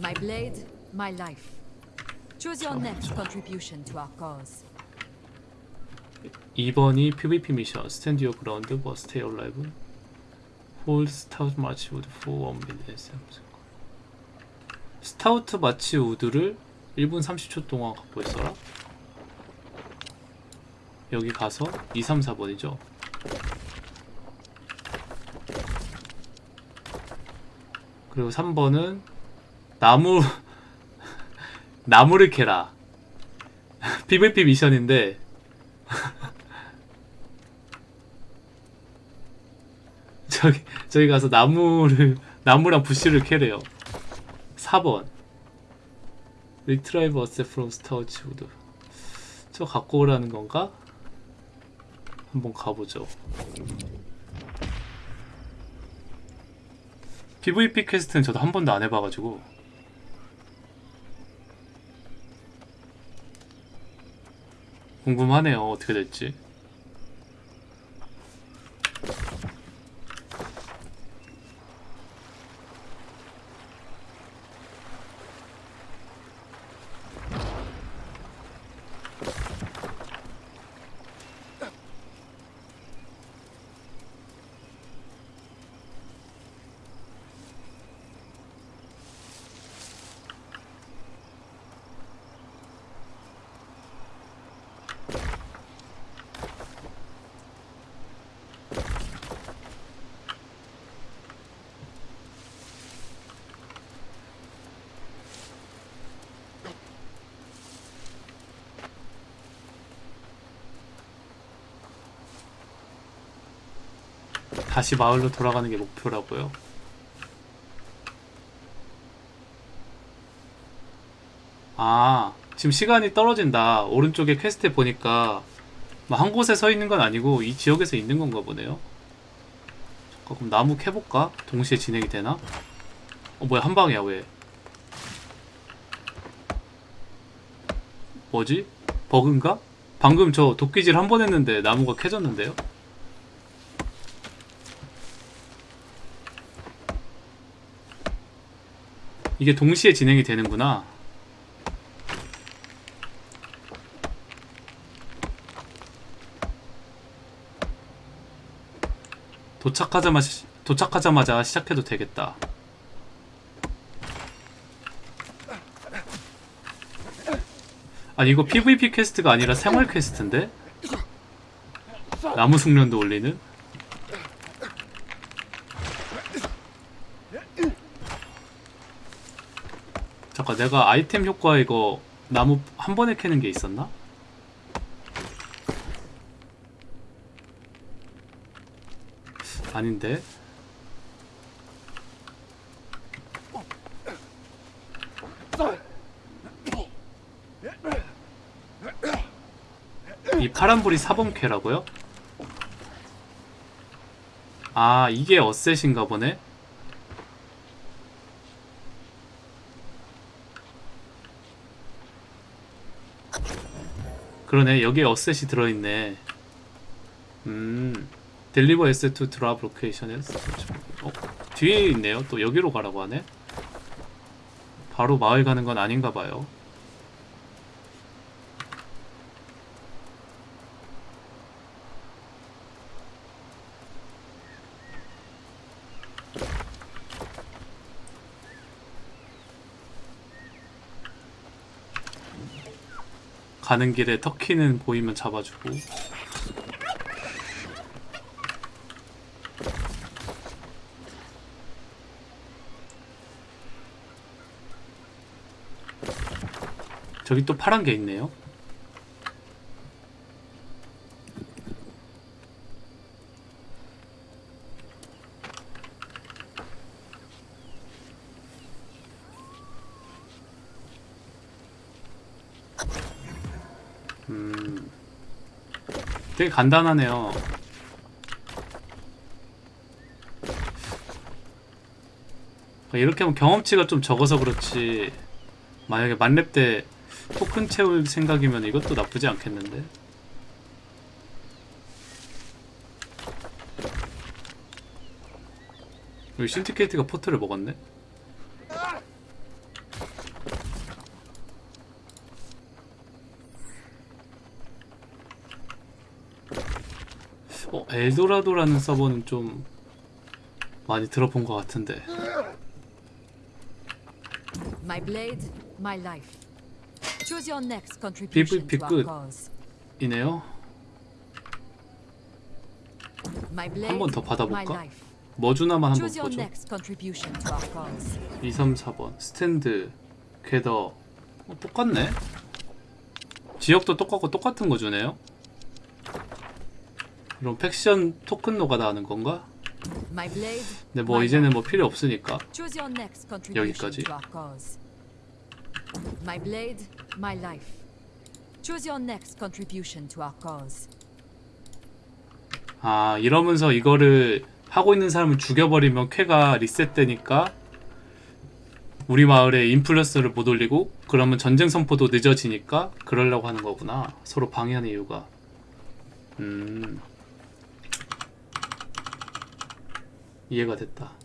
My blade, my life. Choose your next contribution to our cause. 2번이 PVP 미션 stand your ground 뭐 stay alive hold Stoutmarch Wood for one minute Stoutmarch Wood를 1분 30초 동안 갖고 있어라 여기 가서 2, 3, 4번이죠 그리고 3번은 나무 나무를 캐라 PVP 미션인데 저기 저기 가서 나무를 나무랑 bush를 캐래요. 4번 retrieve asset from Stoutmarch Wood 저 갖고 오라는 건가? 한번 가보죠. PVP 퀘스트는 저도 한 번도 안 해봐가지고 궁금하네요. 어떻게 될지 다시 마을로 돌아가는 게 목표라고요. 아, 지금 시간이 떨어진다. 오른쪽에 quest에 보니까 뭐 한 곳에 서 있는 건 아니고 이 지역에서 있는 건가 보네요. 잠깐 그럼 나무 캐볼까? 동시에 진행이 되나? 어 뭐야 한 방이야 왜? 뭐지? 버그인가? 방금 저 도끼질 한 번 했는데 나무가 캐졌는데요? 이게 동시에 진행이 되는구나. 도착하자마자 도착하자마자 시작해도 되겠다. 아니 이거 PVP quest가 아니라 생활 quest인데? 나무 숙련도 올리는? 잠깐 내가 아이템 효과 이거 나무 한 번에 캐는 게 있었나? 아닌데 이 파란불이 4번 캐라고요? 아 이게 asset인가 보네 그러네. 여기에 어셋이 들어있네. 음 deliver asset to drop location에서 어? 뒤에 있네요. 또 여기로 가라고 하네. 바로 마을 가는 건 아닌가 봐요 가는 길에 터키는 보이면 잡아주고. 저기 또 파란 게 있네요 음 되게 간단하네요. 이렇게 하면 경험치가 좀 적어서 그렇지 만약에 만렙 때 토큰 채울 생각이면 이것도 나쁘지 않겠는데? 여기 신디케이트가 포트를 먹었네 엘도라도라는 서버는 좀 많이 들어본 것 같은데 My blade, my life. Choose your next contribution to 끝. our cause. 이네요. Blade, 번더 받아볼까? 뭐 주나만 한번 Choose your 보죠. next contribution to our cause. 2, 3, 4번 스탠드 궤더 어, 똑같네. 지역도 똑같고 똑같은 거 주네요. 그럼 팩션 토큰 노가 나는 건가? 근데 뭐 이제는. 뭐 필요 없으니까 여기까지. My blade, my life. Choose your next contribution to our cause. 아 이러면서 이거를 하고 있는 사람을 죽여버리면 쾌가 리셋되니까 우리 마을에 인플루언서를 못 올리고 그러면 전쟁 선포도 늦어지니까 그러려고 하는 거구나 서로 방해하는 이유가 음 이해가 됐다